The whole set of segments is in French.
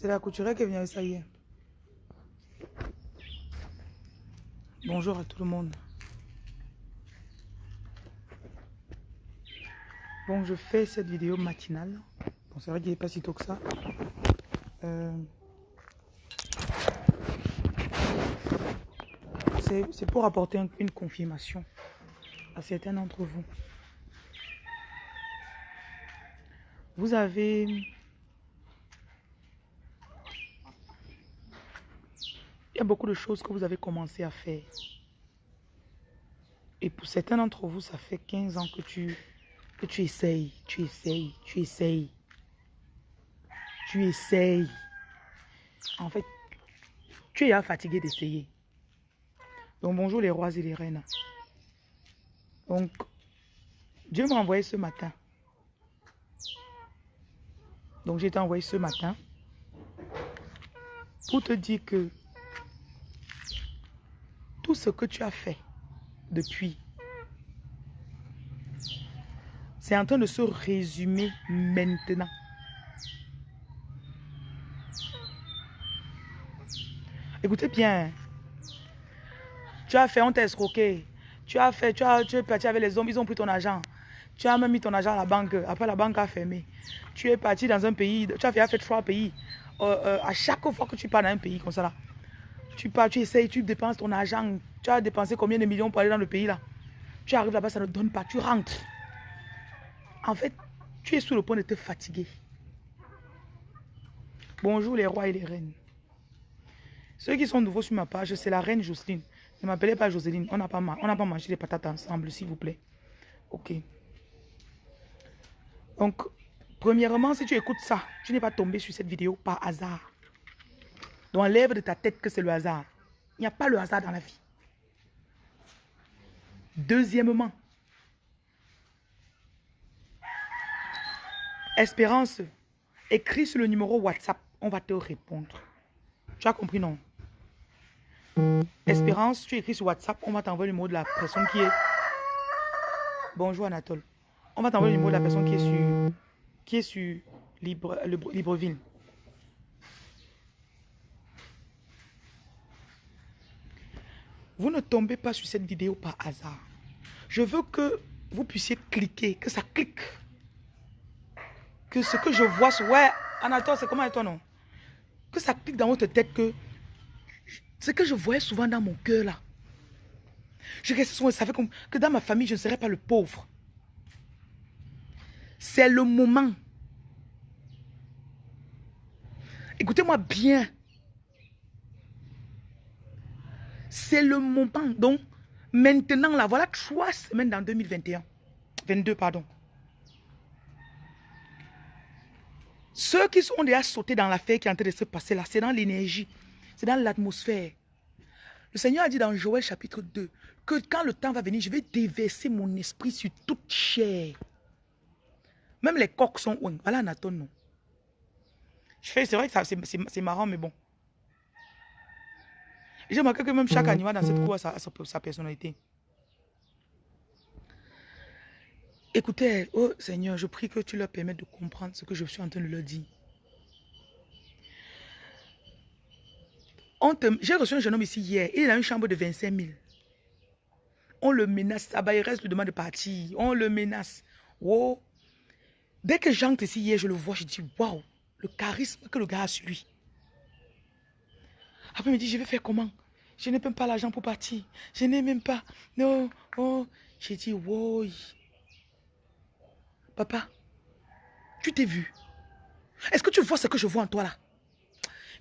C'est la couturière qui est venue avec ça. Bonjour à tout le monde. Bon, je fais cette vidéo matinale. Bon, c'est vrai qu'il n'est pas si tôt que ça. Euh, c'est pour apporter une confirmation à certains d'entre vous. Vous avez... beaucoup de choses que vous avez commencé à faire. Et pour certains d'entre vous, ça fait 15 ans que tu, que tu essayes, tu essayes, tu essayes. Tu essayes. En fait, tu es fatigué d'essayer. Donc bonjour les rois et les reines. Donc, Dieu m'a envoyé ce matin donc j'ai été envoyé ce matin pour te dire que tout ce que tu as fait depuis, c'est en train de se résumer maintenant. Écoutez bien, tu as fait, on t'a escroqué. Tu as fait, tu, as, tu es parti avec les hommes, ils ont pris ton argent. Tu as même mis ton argent à la banque. Après, la banque a fermé. Tu es parti dans un pays. Tu as fait, trois pays. Euh, euh, à chaque fois que tu pars dans un pays comme ça, là, tu pars, tu essayes, tu dépenses ton argent. Tu as dépensé combien de millions pour aller dans le pays là? Tu arrives là-bas, ça ne donne pas. Tu rentres. En fait, tu es sur le point de te fatiguer. Bonjour les rois et les reines. Ceux qui sont nouveaux sur ma page, c'est la reine Jocelyne. Ne m'appelez pas Jocelyne. On n'a pas, pas mangé les patates ensemble, s'il vous plaît. Ok. Donc, premièrement, si tu écoutes ça, tu n'es pas tombé sur cette vidéo par hasard. Donc, enlève de ta tête que c'est le hasard. Il n'y a pas le hasard dans la vie. Deuxièmement, Espérance, écris sur le numéro WhatsApp, on va te répondre. Tu as compris, non? Espérance, tu écris sur WhatsApp, on va t'envoyer le numéro de la personne qui est... Bonjour Anatole. On va t'envoyer le numéro de la personne qui est sur, qui est sur Libre, le, Libreville. Vous ne tombez pas sur cette vidéo par hasard. Je veux que vous puissiez cliquer, que ça clique. Que ce que je vois, ouais, Anatole, c'est comment toi non? Que ça clique dans votre tête que ce que je voyais souvent dans mon cœur là. Je restais souvent, comme que dans ma famille, je ne serais pas le pauvre. C'est le moment. Écoutez-moi bien. C'est le moment. Donc, maintenant, là, voilà trois semaines dans 2021. 22, pardon. Ceux qui sont déjà sautés dans l'affaire qui est en train de se passer là, c'est dans l'énergie. C'est dans l'atmosphère. Le Seigneur a dit dans Joël chapitre 2 que quand le temps va venir, je vais déverser mon esprit sur toute chair. Même les coqs sont Voilà Anaton, non. C'est vrai que c'est marrant, mais bon. J'ai remarqué que même chaque mhm. animal dans cette cour a sa, personnalité. Écoutez, oh Seigneur, je prie que tu leur permettes de comprendre ce que je suis en train de leur dire. J'ai reçu un jeune homme ici hier. Il a une chambre de 25 000. On le menace. Il reste, lui demande de partir. On le menace. Wow. Dès que j'entre ici hier, je le vois, je dis, waouh, le charisme que le gars a sur lui. Après, il me dit, je vais faire comment? Je n'ai même pas l'argent pour partir. Je n'ai même pas. Non, oh. J'ai dit, wow. Papa, tu t'es vu? Est-ce que tu vois ce que je vois en toi là?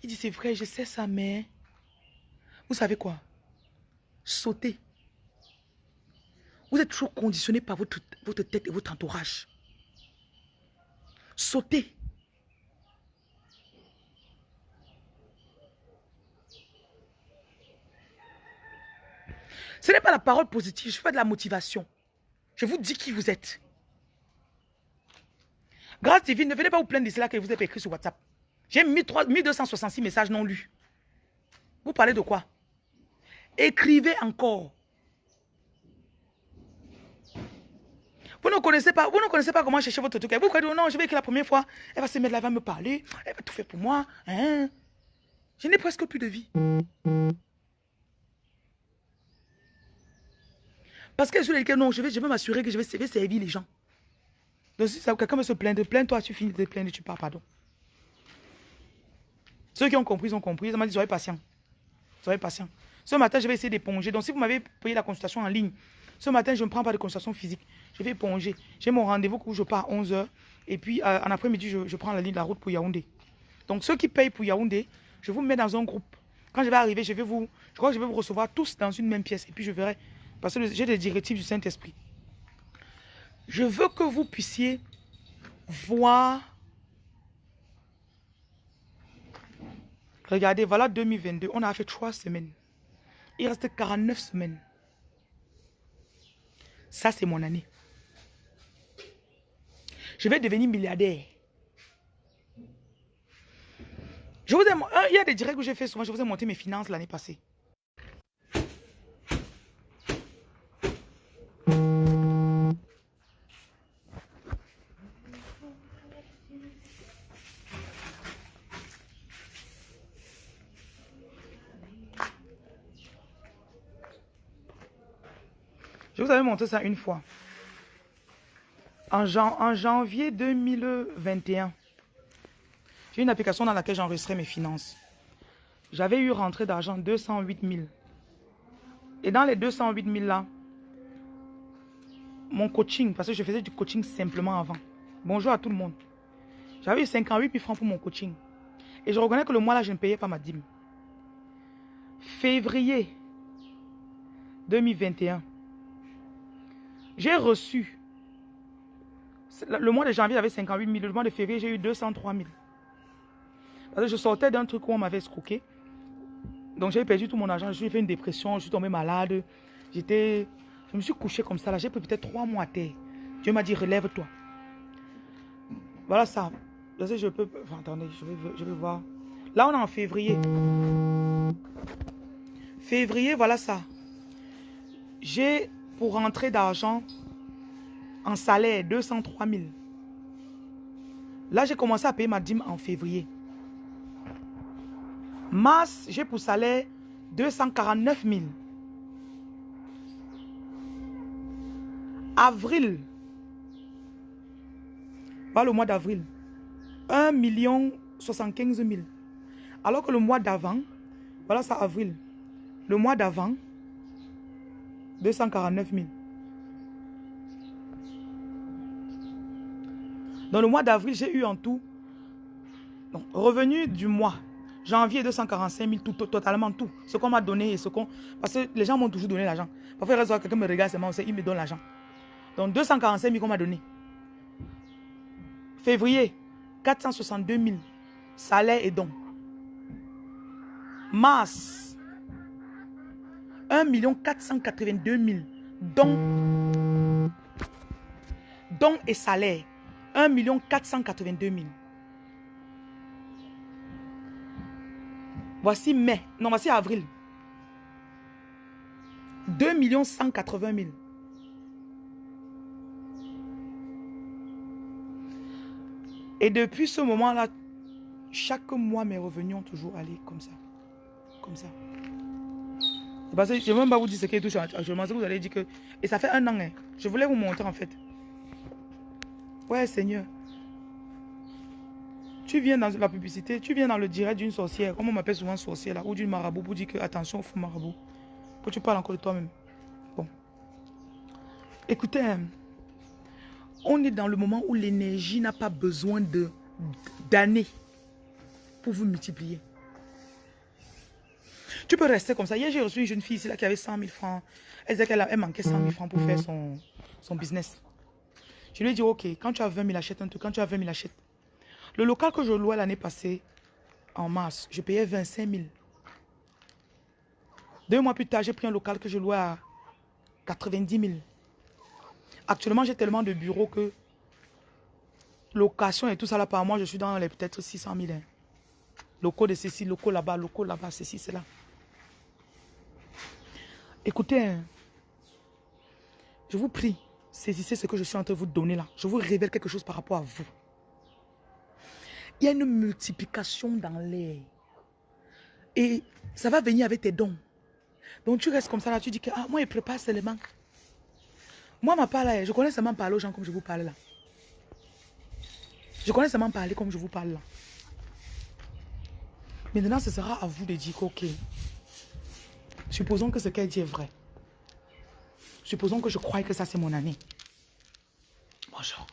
Il dit, c'est vrai, je sais ça, mais... Vous savez quoi? Sauter. Vous êtes toujours conditionné par votre, votre tête et votre entourage sauter. Ce n'est pas la parole positive, je fais de la motivation. Je vous dis qui vous êtes. Grâce divine, ne venez pas vous plaindre de cela que vous avez écrit sur WhatsApp. J'ai 1266 messages non lus. Vous parlez de quoi? Écrivez encore. Vous ne connaissez pas, vous ne connaissez pas comment chercher votre truc. Vous croyez, non, je vais écrire la première fois. Elle va se mettre là, elle va me parler. Elle va tout faire pour moi. Hein? Je n'ai presque plus de vie. Parce que ai dit non, je vais, je m'assurer que je vais, servir les gens. Donc si quelqu'un veut se plaindre, plains-toi, tu finis de plaindre, tu pars, pardon. Ceux qui ont compris, ils ont compris. Ils m'ont dit, soyez patient. Soyez patient. Ce matin, je vais essayer d'éponger. Donc si vous m'avez payé la consultation en ligne, ce matin, je ne prends pas de consultation physique. Je vais éponger. J'ai mon rendez-vous où je pars à 11h. Et puis, euh, en après-midi, je, je, prends la ligne de la route pour Yaoundé. Donc, ceux qui payent pour Yaoundé, je vous mets dans un groupe. Quand je vais arriver, je vais vous, je crois que je vais vous recevoir tous dans une même pièce. Et puis, je verrai parce que j'ai des directives du Saint-Esprit. Je veux que vous puissiez voir. Regardez, voilà 2022. On a fait trois semaines. Il reste 49 semaines. Ça, c'est mon année. Je vais devenir milliardaire. Je vous ai, il y a des directs que j'ai fait souvent. Je vous ai monté mes finances l'année passée. Je vous avais montré ça une fois. En, janvier 2021, j'ai une application dans laquelle j'enregistrais mes finances. J'avais eu rentré d'argent 208 000. Et dans les 208 000 là, mon coaching, parce que je faisais du coaching simplement avant. Bonjour à tout le monde. J'avais eu 58 000 francs pour mon coaching. Et je reconnais que le mois là, je ne payais pas ma dîme. Février 2021, j'ai reçu, le mois de janvier, j'avais 58 000. Le mois de février, j'ai eu 203 000. Parce que je sortais d'un truc où on m'avait escroqué. Donc j'ai perdu tout mon argent, j'ai fait une dépression, je suis tombé malade. J'étais, je me suis couché comme ça là, j'ai pris peut-être trois mois à terre. Dieu m'a dit relève-toi. Voilà ça. Je je peux, attendez, je vais, je vais voir. Là on est en février. Février, voilà ça. J'ai pour rentrer d'argent en salaire 203 000. Là, j'ai commencé à payer ma dîme en février. Mars, j'ai pour salaire 249 000. Avril, voilà le mois d'avril, 1 million 75 000. Alors que le mois d'avant, voilà ça avril, le mois d'avant, 249 000. Dans le mois d'avril, j'ai eu en tout, revenu du mois, janvier 245 000, tout, totalement tout. Ce qu'on m'a donné et ce qu'on... Parce que les gens m'ont toujours donné l'argent. Parfois, quelqu'un me regarde seulement, il me donne l'argent. Donc 245 000 qu'on m'a donné. Février, 462 000, salaire et dons. Mars, 1 482 000 dons, dons et salaires. 1 482 000. Voici mai. Non, voici avril. 2 180 000. Et depuis ce moment-là, chaque mois, mes revenus ont toujours allé comme ça. Comme ça. Parce que je ne vais même pas vous dire ce qui touche actuellement. vous allez dire que... Et ça fait un an. Hein. Je voulais vous montrer en fait. Ouais, Seigneur. Tu viens dans la publicité, tu viens dans le direct d'une sorcière, comme on m'appelle souvent sorcière ou d'une marabout pour dire que attention, fou marabout. Pour tu parles encore de toi-même. Bon. Écoutez, hein. on est dans le moment où l'énergie n'a pas besoin d'années pour vous multiplier. Tu peux rester comme ça. Hier, j'ai reçu une jeune fille ici là, qui avait 100 000 francs. Elle disait qu'elle manquait 100 000 francs pour faire son, business. Je lui ai dit, ok, quand tu as 20 000, achète un truc. Quand tu as 20 000, achète. Le local que je louais l'année passée, en mars, je payais 25 000. Deux mois plus tard, j'ai pris un local que je louais à 90 000. Actuellement, j'ai tellement de bureaux que location et tout ça là, par mois, je suis dans les peut-être 600 000. Hein. Locaux de ceci, locaux là-bas, locaux là-bas, ceci, cela. Écoutez, hein. je vous prie, saisissez ce que je suis en train de vous donner là. Je vous révèle quelque chose par rapport à vous. Il y a une multiplication dans l'air. Et ça va venir avec tes dons. Donc tu restes comme ça là, tu dis que ah, moi, il prépare seulement. Moi, ma part là, je connais seulement parler aux gens comme je vous parle là. Je connais seulement parler comme je vous parle là. Maintenant, ce sera à vous de dire ok. Supposons que ce qu'elle dit est vrai. Supposons que je crois que ça c'est mon année. Bonjour.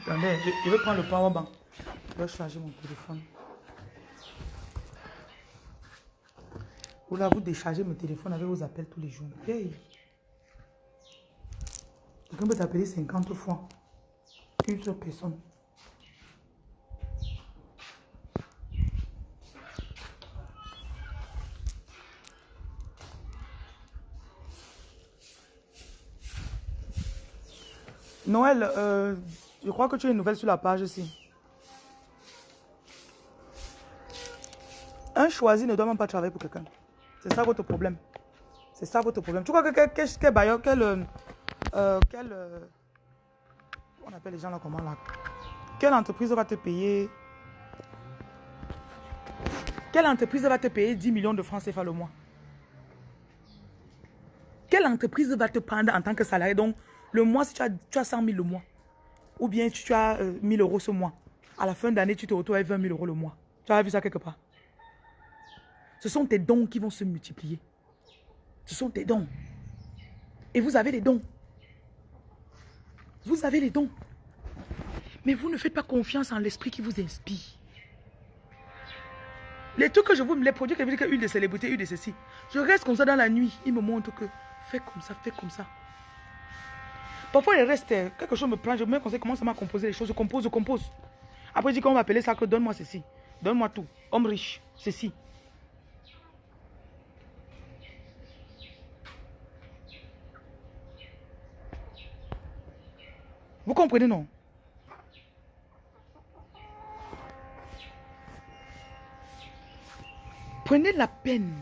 Attendez, je, vais prendre le powerbank. Je vais charger mon téléphone. Ou là, vous déchargez mon téléphone avec vos appels tous les jours. Hey! Quelqu'un peut t'appeler 50 fois. Une seule personne. Noël, euh, je crois que tu as une nouvelle sur la page aussi. Un choisi ne doit même pas travailler pour quelqu'un. C'est ça votre problème. C'est ça votre problème. Tu crois que quel, quel, quel quel, euh, on appelle les gens là comment là? Quelle entreprise va te payer? Quelle entreprise va te payer 10 millions de francs CFA le mois? Quelle entreprise va te prendre en tant que salarié? Le mois, si tu as, tu as 100 000 le mois, ou bien tu as 1000 euros ce mois, à la fin d'année, tu te retrouves avec 20 000 euros le mois. Tu as vu ça quelque part? Ce sont tes dons qui vont se multiplier. Ce sont tes dons. Et vous avez les dons. Vous avez les dons. Mais vous ne faites pas confiance en l'esprit qui vous inspire. Les trucs que je vous, les produits que je dis une de célébrités, une de ceci. Je reste comme ça dans la nuit. Il me montre que fais comme ça, fais comme ça. Parfois, il reste, quelque chose me prend, je me conseille comment ça m'a composé les choses. Je compose, je compose. Après, je dis qu'on va appeler ça que donne-moi ceci. Donne-moi tout. Homme riche, ceci. Vous comprenez, non? Prenez la peine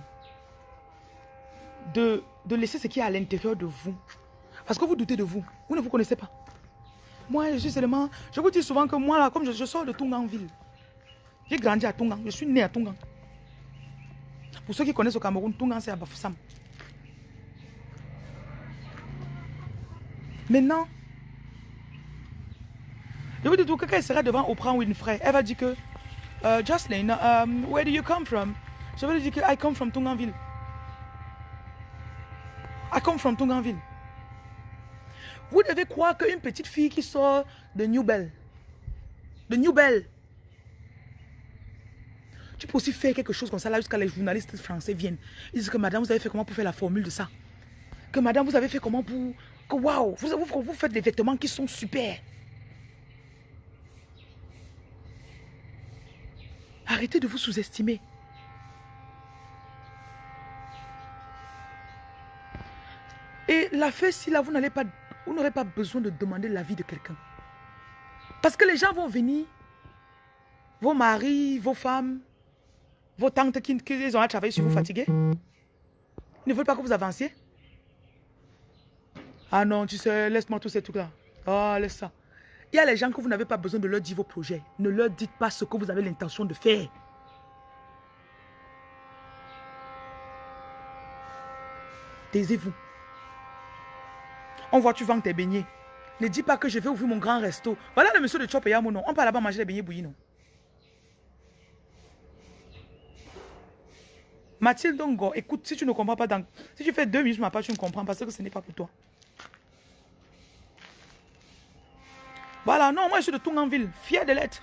de, de laisser ce qui est à l'intérieur de vous. Parce que vous doutez de vous. Vous ne vous connaissez pas. Moi, je suis seulement... Je vous dis souvent que moi, là, comme je, sors de Tunganville, j'ai grandi à Tungang. Je suis né à Tungang. Pour ceux qui connaissent au Cameroun, Tungang, c'est à Bafoussam. Maintenant, je vous dis tout, quelqu'un sera devant Oprah Winfrey. Elle va dire que, uh, Jocelyn, um, where do you come from? Je vais lui dire que I come from Tunganville. I come from Tunganville. Vous devez croire qu'une petite fille qui sort de New Bell, de New Bell, tu peux aussi faire quelque chose comme ça là jusqu'à les journalistes français viennent. Ils disent que madame, vous avez fait comment pour faire la formule de ça? Que madame, vous avez fait comment pour... Que waouh, vous, vous, vous faites des vêtements qui sont super. Arrêtez de vous sous-estimer. Et la fête, si là, vous n'allez pas, vous n'aurez pas besoin de demander l'avis de quelqu'un. Parce que les gens vont venir, vos maris, vos femmes, vos tantes qui, qui ont à travailler sur vous fatigués. Ils ne veulent pas que vous avanciez. Ah non, tu sais, laisse-moi tous ces trucs-là. Ah, laisse ça. Il y a les gens que vous n'avez pas besoin de leur dire vos projets. Ne leur dites pas ce que vous avez l'intention de faire. Taisez-vous. On voit, tu vends tes beignets. Ne dis pas que je vais ouvrir mon grand resto. Voilà le monsieur de Chop et. On peut là-bas manger des beignets bouillis, non? Mathilde Dongo, écoute, si tu ne comprends pas, dans... si tu fais deux minutes ma page, tu ne comprends pas parce que ce n'est pas pour toi. Voilà, non, moi je suis de Tunganville, fier de l'être.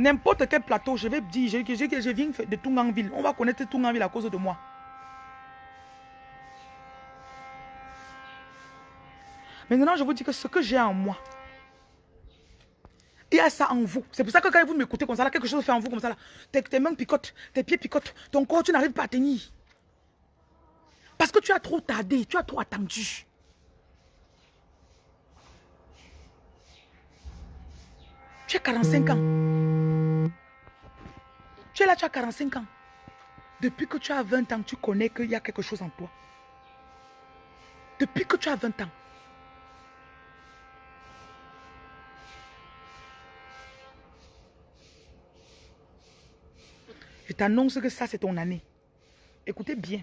N'importe quel plateau, je vais dire que je, je, viens de Tunganville. On va connaître Tunganville à cause de moi. Maintenant, je vous dis que ce que j'ai en moi, il y a ça en vous. C'est pour ça que quand vous m'écoutez comme ça, là, quelque chose fait en vous comme ça, là, tes, tes mains picotent, tes pieds picotent, ton corps, tu n'arrives pas à tenir. Parce que tu as trop tardé, tu as trop attendu. Tu as 45 ans. Tu es là, tu as 45 ans. Depuis que tu as 20 ans, tu connais qu'il y a quelque chose en toi. Depuis que tu as 20 ans. T'annonce que ça, c'est ton année. Écoutez bien.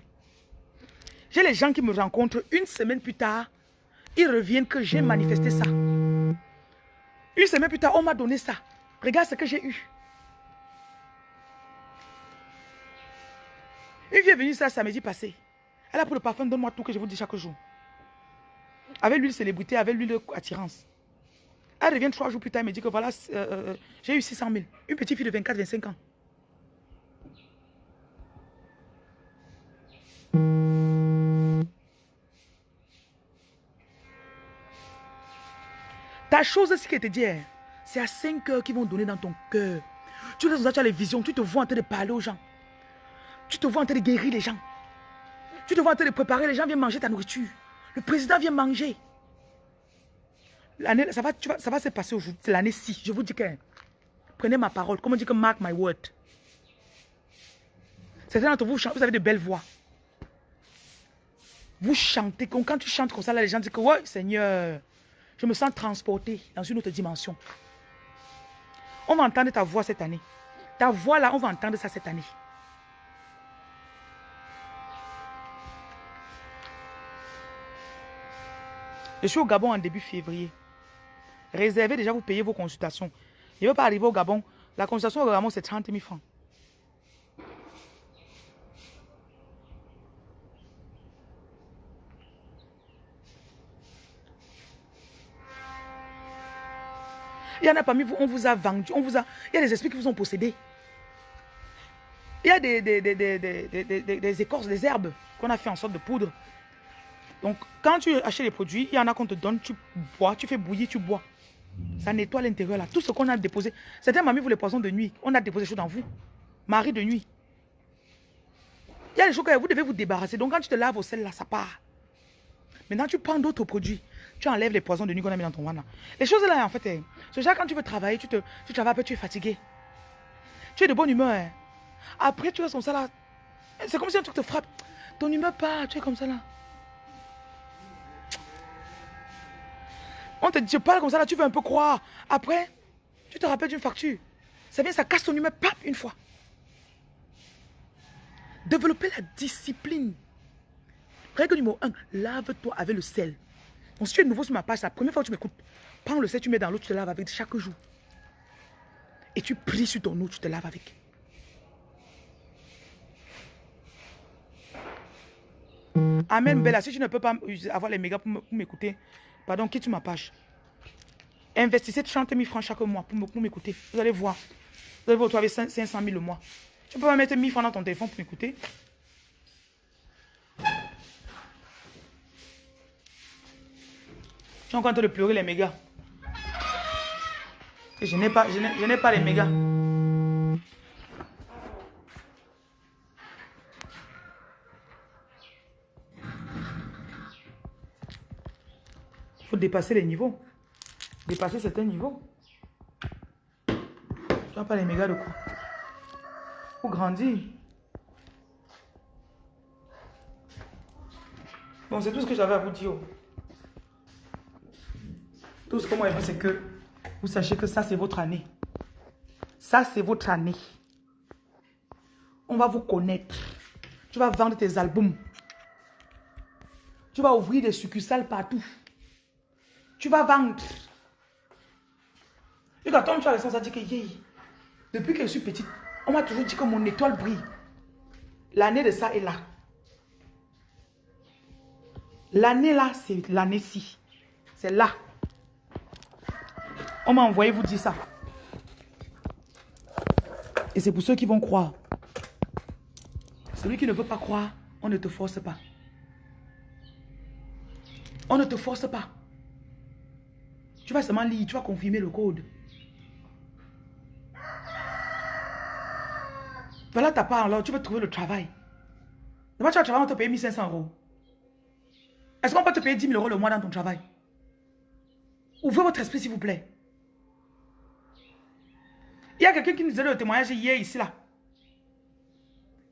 J'ai les gens qui me rencontrent une semaine plus tard. Ils reviennent que j'ai manifesté ça. Une semaine plus tard, on m'a donné ça. Regarde ce que j'ai eu. Une fille est venue ça samedi passé. Elle a pris le parfum, donne-moi tout que je vous dis chaque jour. Avec l'huile célébrité, avec l'huile attirance. Elle revient trois jours plus tard, elle me dit que voilà, euh, euh, j'ai eu 600 000. Une petite fille de 24-25 ans. Ta chose, ce qui te dit, hein, c'est à 5 heures qu'ils vont donner dans ton cœur. Tu, tu as les visions, tu te vois en train de parler aux gens. Tu te vois en train de guérir les gens. Tu te vois en train de préparer, les gens viennent manger ta nourriture. Le président vient manger. Ça va, ça va se passer aujourd'hui, c'est l'année-ci. Je vous dis que, prenez ma parole, comme on dit que mark my word? Certains d'entre vous, vous avez de belles voix. Vous chantez, quand tu chantes comme ça, les gens disent que, ouais, Seigneur, je me sens transporté dans une autre dimension. On va entendre ta voix cette année. Ta voix là, on va entendre ça cette année. Je suis au Gabon en début février. Réservez déjà, vous payez vos consultations. Je ne veux pas arriver au Gabon. La consultation au Gabon, c'est 30 000 francs. Il y en a parmi vous, on vous a vendu, on vous a... Il y a des esprits qui vous ont possédé. Il y a des, des, des, des écorces, des herbes qu'on a fait en sorte de poudre. Donc, quand tu achètes les produits, il y en a qu'on te donne, tu bois, tu fais bouillir, tu bois. Ça nettoie l'intérieur là. Tout ce qu'on a déposé. Certains mamie vous les poisons de nuit. On a déposé des choses dans vous. Marie de nuit. Il y a des choses que vous devez vous débarrasser. Donc, quand tu te laves au sel là, ça part. Maintenant, tu prends d'autres produits. Tu enlèves les poisons de nuit qu'on a mis dans ton ventre. Les choses là, en fait, eh, c'est déjà quand tu veux travailler, tu, te, tu travailles peu, tu es fatigué. Tu es de bonne humeur. Hein. Après, tu restes comme ça. C'est comme si un truc te frappe. Ton humeur part, tu es comme ça là. On te dit, je parle comme ça là, tu veux un peu croire. Après, tu te rappelles d'une facture. Ça vient, ça casse ton humeur, pap, une fois. Développer la discipline. Règle numéro 1, lave-toi avec le sel. Si tu es nouveau sur ma page, la première fois que tu m'écoutes, prends le sel, tu mets dans l'eau, tu te laves avec chaque jour. Et tu pries sur ton eau, tu te laves avec. Amen, Bella. Si tu ne peux pas avoir les mégas pour m'écouter, pardon, quitte ma page. Investissez 30 000 francs chaque mois pour m'écouter. Vous allez voir. Vous allez vous retrouver 500 000 le mois. Tu peux pas mettre 1000 francs dans ton téléphone pour m'écouter. Es encore en train de pleurer les mégas. je n'ai pas, je n'ai pas les mégas. Il faut dépasser les niveaux. Dépasser certains niveaux. Tu n'as pas les mégas de. Il faut grandir. Bon, c'est tout ce que j'avais à vous dire. Tout ce que moi je veux, c'est que vous sachiez que ça, c'est votre année. Ça, c'est votre année. On va vous connaître. Tu vas vendre tes albums. Tu vas ouvrir des succursales partout. Tu vas vendre. Et quand tu as raison, ça dit que depuis que je suis petite, on m'a toujours dit que mon étoile brille. L'année de ça est là. L'année là, c'est l'année-ci. C'est là. On m'a envoyé vous dire ça. Et c'est pour ceux qui vont croire. Celui qui ne veut pas croire, on ne te force pas. On ne te force pas. Tu vas seulement lire, tu vas confirmer le code. Voilà ta part alors, tu vas trouver le travail. D'abord, tu vas travailler, on te paye 1500 euros. Est-ce qu'on peut te payer 10 000 euros le mois dans ton travail? Ouvrez votre esprit, s'il vous plaît. Il y a quelqu'un qui nous a donné le témoignage hier, ici, là.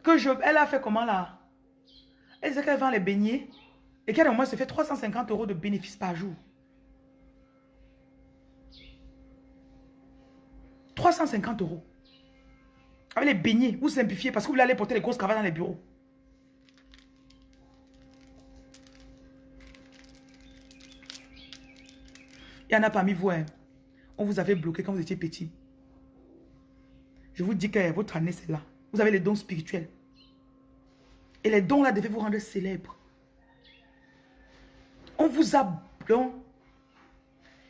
que je... Elle a fait comment là? Elle disait qu'elle vend les beignets et qu'elle au moins se fait 350 euros de bénéfices par jour. 350 euros. Avec les beignets, vous simplifiez parce que vous allez porter les grosses cravates dans les bureaux. Il y en a parmi vous, hein. on vous avait bloqué quand vous étiez petit. Je vous dis que votre année, c'est là. Vous avez les dons spirituels. Et les dons là devaient vous rendre célèbre. On vous a...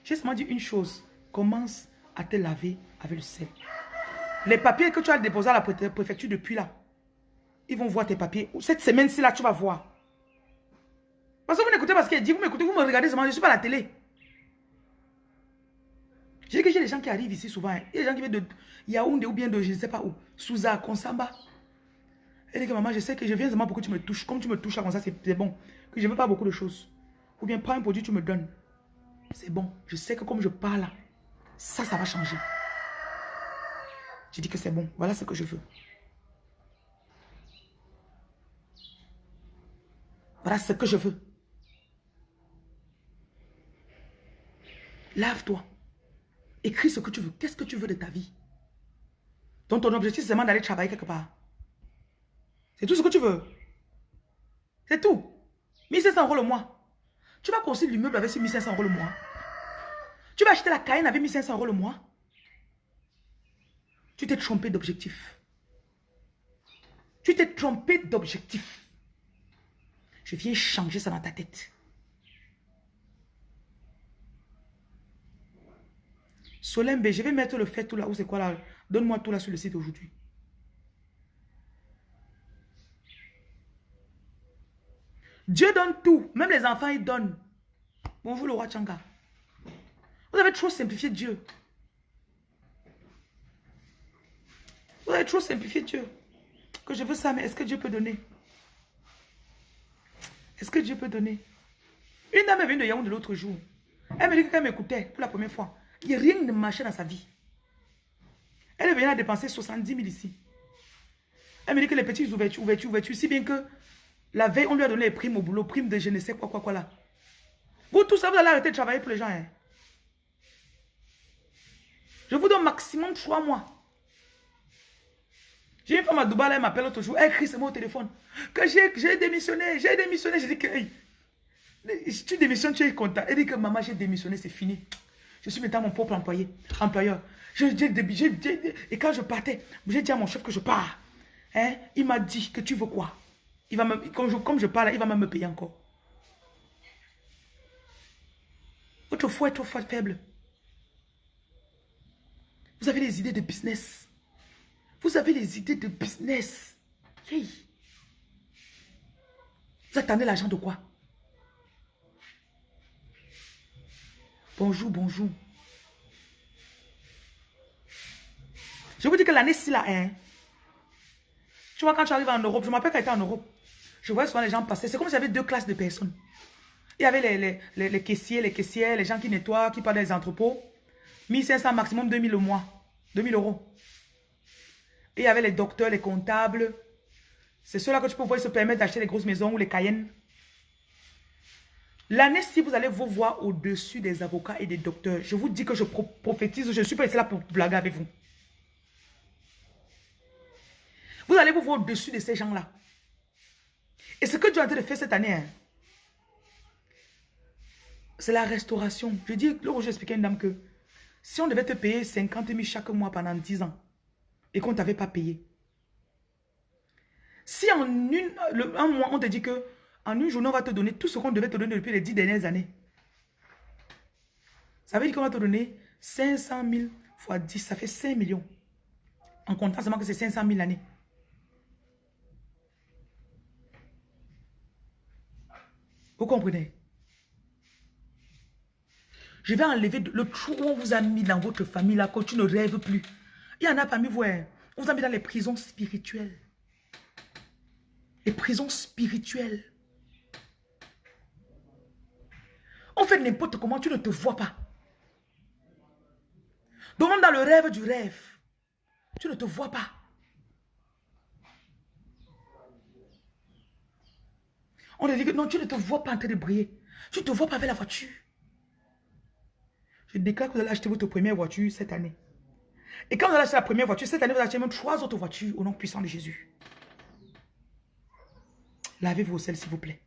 J'ai seulement dit une chose. Commence à te laver avec le sel. Les papiers que tu as déposés à la préfecture depuis là, ils vont voir tes papiers. Cette semaine-ci là, tu vas voir. Parce que vous n'écoutez pas ce qu'elle dit, vous m'écoutez, vous me regardez seulement, je ne suis pas à la télé. J'ai que j'ai des gens qui arrivent ici souvent. Hein. Il y a des gens qui viennent de Yaoundé ou bien de je ne sais pas où. Souza, Konsamba. Elle dit que maman, je sais que je viens seulement pour que tu me touches. Comme tu me touches comme ça, c'est bon. Que je ne veux pas beaucoup de choses. Ou bien prends un produit, tu me donnes. C'est bon. Je sais que comme je parle, ça, ça va changer. Je dis que c'est bon. Voilà ce que je veux. Voilà ce que je veux. Lave-toi. Écris ce que tu veux. Qu'est-ce que tu veux de ta vie? Donc ton objectif, c'est seulement d'aller travailler quelque part. C'est tout ce que tu veux. C'est tout. 1500 euros le mois. Tu vas construire l'immeuble avec ces 1500 euros le mois. Tu vas acheter la Cayenne avec 1500 euros le mois. Tu t'es trompé d'objectif. Tu t'es trompé d'objectif. Je viens changer ça dans ta tête. Solembe, je vais mettre le fait tout là. Où c'est quoi là? Donne-moi tout là sur le site aujourd'hui. Dieu donne tout. Même les enfants, ils donnent. Bonjour le roi Changa. Vous avez trop simplifié Dieu. Vous avez trop simplifié Dieu. Que je veux ça, mais est-ce que Dieu peut donner? Est-ce que Dieu peut donner? Une dame est venue de Yaoundé l'autre jour. Elle me dit qu'elle m'écoutait pour la première fois. Il a rien de marché dans sa vie. Elle est venue à dépenser 70 000 ici. Elle me dit que les petites ouvertures, ouvertures, ouvertures, si bien que la veille, on lui a donné les primes au boulot, primes de je ne sais quoi, quoi, quoi là. Vous, tout ça, vous allez arrêter de travailler pour les gens. Hein. Je vous donne maximum 3 mois. J'ai une femme à Dubaï, elle m'appelle l'autre jour, elle crie c'est mon téléphone. Que j'ai démissionné, j'ai démissionné. J'ai dit que, si tu démissionnes, tu es content. Elle dit que maman, j'ai démissionné, c'est fini. Je suis maintenant mon propre employé, employeur. Je, et quand je partais, j'ai dit à mon chef que je pars. Hein? Il m'a dit que tu veux quoi? Il va me, comme, je, comme je il va même me payer encore. Votre foi est trop faible. Vous avez les idées de business. Vous avez les idées de business. Hey. Vous attendez l'argent de quoi? Bonjour, bonjour. Je vous dis que l'année-ci là, hein, tu vois, quand tu arrives en Europe, je m'appelle quand j'étais en Europe, je vois souvent les gens passer. C'est comme s'il y avait deux classes de personnes. Il y avait les, les, les, caissiers, les caissières, les gens qui nettoient, qui parlent des entrepôts. 1500 maximum 2000 au mois. 2000 euros. Et il y avait les docteurs, les comptables. C'est ceux-là que tu peux voir, se permettent d'acheter les grosses maisons ou les Cayennes. L'année, si vous allez vous voir au-dessus des avocats et des docteurs, je vous dis que je prophétise, je ne suis pas ici là pour blaguer avec vous. Vous allez vous voir au-dessus de ces gens-là. Et ce que Dieu a train de faire cette année, hein, c'est la restauration. Je dis, où j'ai expliqué à une dame que si on devait te payer 50 000 chaque mois pendant 10 ans et qu'on ne t'avait pas payé, si en un mois on te dit que en une journée on va te donner tout ce qu'on devait te donner depuis les 10 dernières années, ça veut dire qu'on va te donner 500 000 fois 10, ça fait 5 millions. En comptant seulement que c'est 500 000 l'année. Vous comprenez? Je vais enlever le trou où on vous a mis dans votre famille là, quand tu ne rêves plus. Il y en a parmi vous, hein. on vous a mis dans les prisons spirituelles. Les prisons spirituelles. On fait n'importe comment, tu ne te vois pas. Donc dans le rêve du rêve, tu ne te vois pas. On te dit que non, tu ne te vois pas en train de briller. Tu ne te vois pas avec la voiture. Je déclare que vous allez acheter votre première voiture cette année. Et quand vous allez acheter la première voiture, cette année, vous allez acheter même trois autres voitures au nom puissant de Jésus. Lavez vos selles, s'il vous plaît.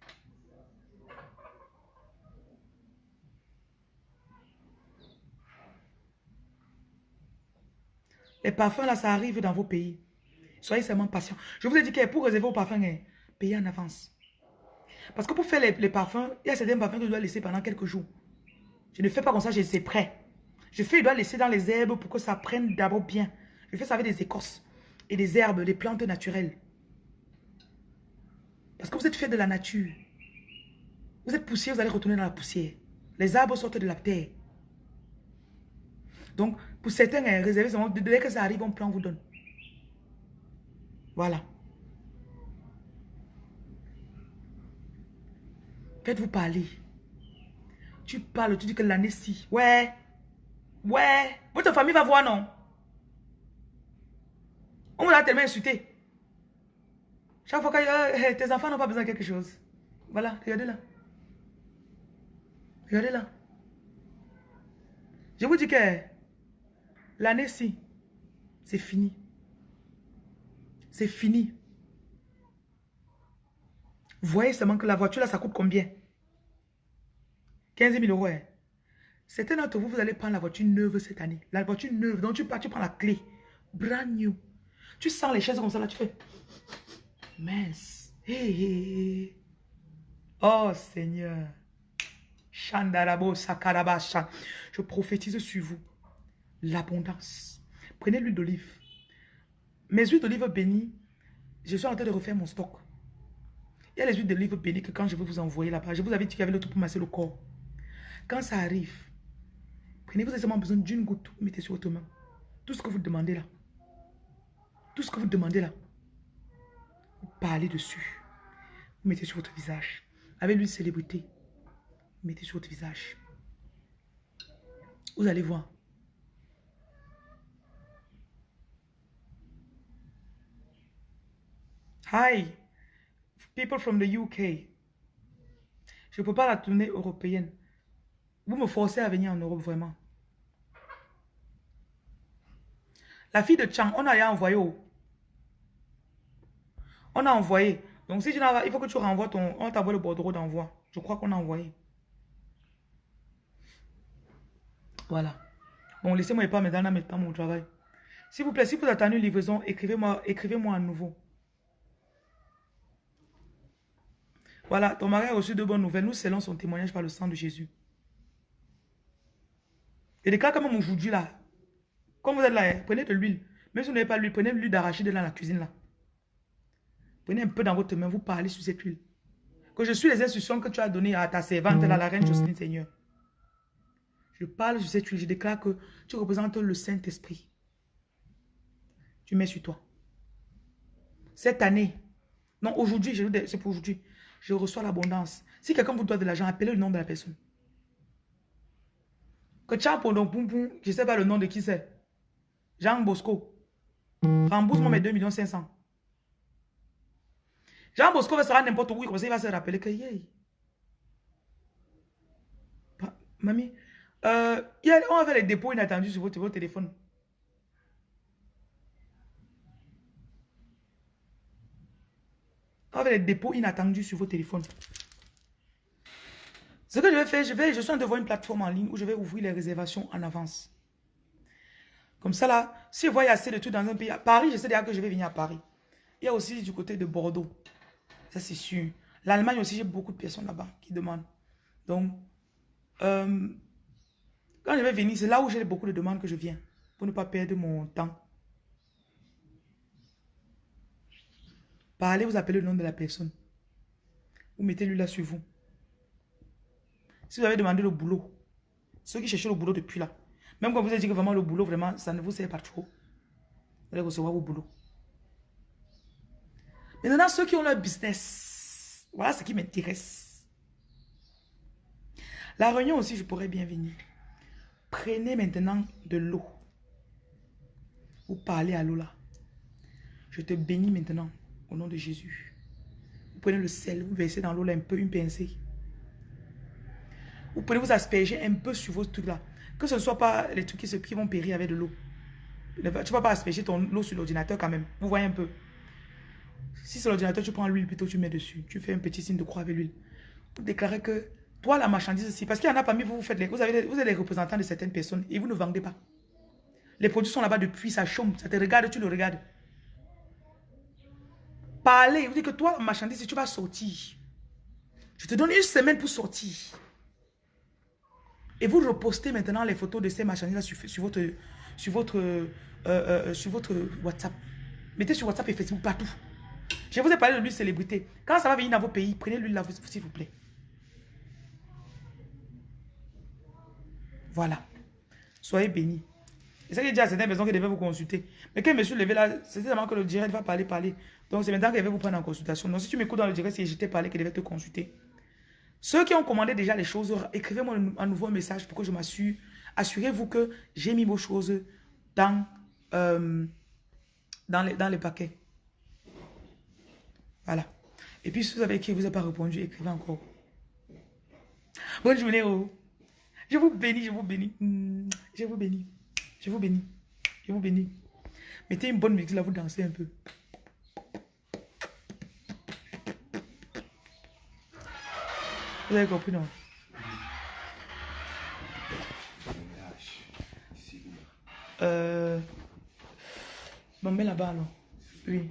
Les parfums, là, ça arrive dans vos pays. Soyez seulement patient. Je vous ai dit que pour réserver vos parfums, hein, payez en avance. Parce que pour faire les, parfums, il y a certains parfums que je dois laisser pendant quelques jours. Je ne fais pas comme ça, je c'est prêt. Je fais, je dois laisser dans les herbes pour que ça prenne d'abord bien. Je fais ça avec des écorces et des herbes, des plantes naturelles. Parce que vous êtes fait de la nature. Vous êtes poussière, vous allez retourner dans la poussière. Les arbres sortent de la terre. Donc, pour certains, hein, réservez dès que ça arrive, on prend, vous donne. Voilà. Faites-vous parler. Tu parles, tu dis que l'année-ci. Ouais. Ouais. Votre famille va voir, non? On vous a tellement insulté. Chaque fois que euh, tes enfants n'ont pas besoin de quelque chose. Voilà, regardez là. Regardez là. Je vous dis que l'année-ci, c'est fini. C'est fini. Vous voyez seulement que la voiture là, ça coûte combien? 15 000 euros. Hein? Certains d'entre vous, vous allez prendre la voiture neuve cette année. La voiture neuve, donc tu pars, tu prends la clé. Brand new. Tu sens les chaises comme ça, là, tu fais... Mince. Oh Seigneur. Chandarabo Sakarabasha. Je prophétise sur vous l'abondance. Prenez l'huile d'olive. Mes huiles d'olive bénies, je suis en train de refaire mon stock. Il y a les huiles d'olive bénies que quand je vais vous envoyer là-bas, je vous avais dit qu'il y avait le tout pour masser le corps. Quand ça arrive, prenez-vous seulement besoin d'une goutte, mettez sur votre main. Tout ce que vous demandez là. Tout ce que vous demandez là. Vous parlez dessus. Vous mettez sur votre visage. Avec l'huile célébrité, mettez sur votre visage. Vous allez voir. Hi, people from the UK. Je ne peux pas la tourner européenne. Vous me forcez à venir en Europe, vraiment. La fille de Chang, on a envoyé. On a envoyé. Donc si tu n'as il faut que tu renvoies ton... On t'envoie le bordereau d'envoi. Je crois qu'on a envoyé. Voilà. Bon, laissez-moi pas me donner pas mon travail. S'il vous plaît, si vous attendez une livraison, écrivez-moi écrivez -moi à nouveau. Voilà, ton mari a reçu de bonnes nouvelles. Nous scellons son témoignage par le sang de Jésus. Et des cas comme aujourd'hui là, quand vous êtes là, hein, prenez de l'huile. Même si vous n'avez pas l'huile, prenez l'huile d'arachide dans la cuisine là. Prenez un peu dans votre main, vous parlez sur cette huile. Que je suis les instructions que tu as données à ta servante, là, la reine Jocelyne Seigneur. Je parle sur cette huile, je déclare que tu représentes le Saint-Esprit. Tu mets sur toi. Cette année, non, aujourd'hui, c'est pour aujourd'hui je reçois l'abondance. Si quelqu'un vous doit de l'argent, appelez le nom de la personne. Que donc poum je ne sais pas le nom de qui c'est. Jean Bosco. Rembourse-moi mes 2 millions 500. Jean Bosco va sera n'importe où, comme il va se rappeler que yay. Mamie, euh, on avait les dépôts inattendus sur votre téléphone. Avec les dépôts inattendus sur vos téléphones. Ce que je vais faire, je, vais, je suis en train une plateforme en ligne où je vais ouvrir les réservations en avance. Comme ça là, si je vois assez de tout dans un pays, à Paris, je sais déjà que je vais venir à Paris. Il y a aussi du côté de Bordeaux. Ça c'est sûr. L'Allemagne aussi, j'ai beaucoup de personnes là-bas qui demandent. Donc, euh, quand je vais venir, c'est là où j'ai beaucoup de demandes que je viens. Pour ne pas perdre mon temps. Parlez, vous appelez le nom de la personne. Vous mettez lui là sur vous. Si vous avez demandé le boulot, ceux qui cherchent le boulot depuis là, même quand vous avez dit que vraiment le boulot, vraiment, ça ne vous sert pas trop, vous allez recevoir vos boulots. Maintenant, ceux qui ont leur business, voilà ce qui m'intéresse. La réunion aussi, je pourrais bien venir. Prenez maintenant de l'eau. Vous parlez à l'eau là. Je te bénis maintenant au nom de Jésus. Vous prenez le sel, vous versez dans l'eau là un peu, une pincée. Vous prenez, vous asperger un peu sur vos trucs là. Que ce ne soit pas les trucs qui, se, qui vont périr avec de l'eau. Tu ne vas pas asperger ton eau sur l'ordinateur quand même. Vous voyez un peu. Si c'est l'ordinateur, tu prends l'huile plutôt, tu mets dessus. Tu fais un petit signe de croix avec l'huile. Vous déclarez que toi, la marchandise ici, parce qu'il y en a parmi vous, vous, faites les, vous, avez, vous êtes les représentants de certaines personnes et vous ne vendez pas. Les produits sont là-bas depuis, ça chôme, ça te regarde, tu le regardes. Parlez, vous dites que toi, marchandise, tu vas sortir. Je te donne une semaine pour sortir. Et vous repostez maintenant les photos de ces marchandises sur, sur, votre, sur, votre, euh, euh, sur votre WhatsApp. Mettez sur WhatsApp et Facebook partout. Je vous ai parlé de l'huile célébrité. Quand ça va venir dans vos pays, prenez l'huile là, s'il vous plaît. Voilà. Soyez bénis. Et ça qui dit à certaines personnes qui devaient vous consulter. Mais quand je me suis levé là, c'est seulement que le direct va parler, parler. Donc c'est maintenant qu'elle va vous prendre en consultation. Donc si tu m'écoutes dans le direct, c'est j'étais parlé qu'elle devait te consulter. Ceux qui ont commandé déjà les choses, écrivez-moi un nouveau message pour que je m'assure. Assurez-vous que j'ai mis vos choses dans, euh, dans, les, dans les paquets. Voilà. Et puis si vous avez écrit, vous n'avez pas répondu, écrivez encore. Bonne journée, oh. Je vous bénis, je vous bénis. Hmm, je vous bénis. Je vous bénis. Je vous bénis. Mettez une bonne musique là, vous dansez un peu. Vous avez compris, non? Euh... Bon, mets là-bas, alors. Oui.